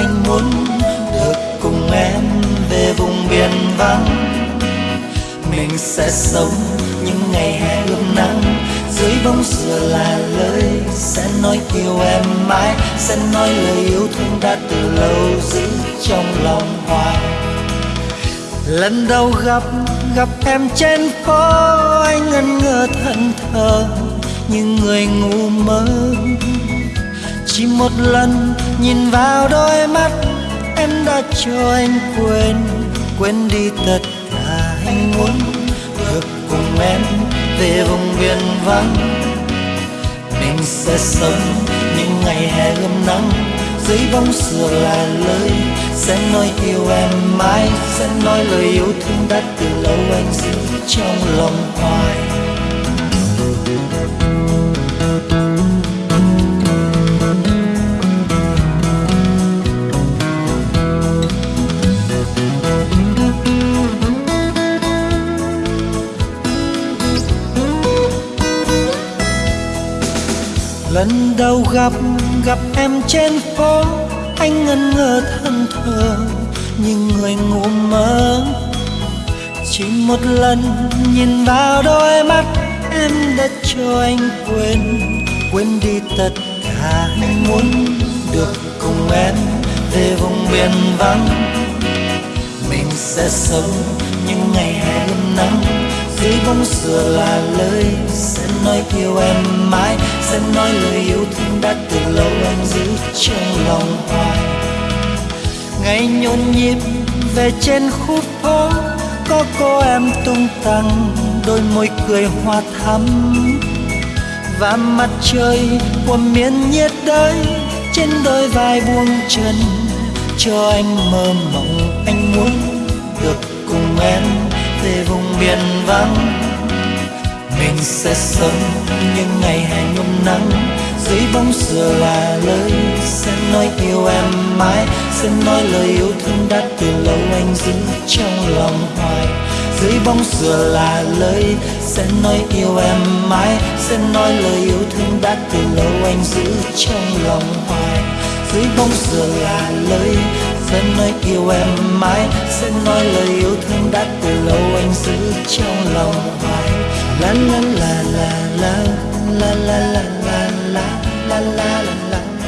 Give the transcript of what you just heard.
anh muốn được cùng em về vùng biển vắng. Mình sẽ sống những ngày hè ươm nắng. Dưới bóng dừa là lời sẽ nói yêu em mãi, sẽ nói lời yêu thương đã từ lâu giữ trong lòng hoài. Lần đầu gặp gặp em trên phố, anh ngẩn ngơ thân thờ như người ngu mơ chỉ một lần nhìn vào đôi mắt, em đã cho anh quên quên đi tất cả anh muốn. Được cùng em về vùng biển vắng. Mình sẽ sống những ngày hè ươm nắng. Dưới bóng sửa là lời, sẽ nói yêu em mãi. Sẽ nói lời yêu thương đã từ lâu anh giữ trong lòng hoài. Lần đầu gặp gặp em trên phố, anh ngẩn ngơ thân thờ như người ngủ mơ. Chỉ một lần nhìn vào đôi mắt, em đã cho anh quên quên đi tất cả anh muốn được cùng em về vùng biển vắng. Mình sẽ sống những ngày hè mong sửa là lời. Sẽ nói yêu em mãi, sẽ nói lời yêu thương đã từ lâu anh giữ trong lòng hoài. Ngày nhộn nhịp về trên khu phố, có cô em tung tăng, đôi môi cười hoa thắm. Và mặt trời của miền nhiệt đới, trên đôi vai buông chân, cho anh mơ mộng anh muốn được cùng em về vắng. Mình sẽ sống những ngày hè nhung nắng. Dưới bóng dừa là lời sẽ nói yêu em mãi. Sẽ nói lời yêu thương đã từ lâu anh giữ trong lòng hoài. Dưới bóng dừa là lời sẽ nói yêu em mãi. Sẽ nói lời yêu thương đã từ lâu anh giữ trong lòng hoài. Dưới bóng dừa là lời sẽ nói yêu em mãi sẽ nói lời yêu thương đã từ lâu anh giữ trong lòng hoài la la la la la la la la la la la la la la la la la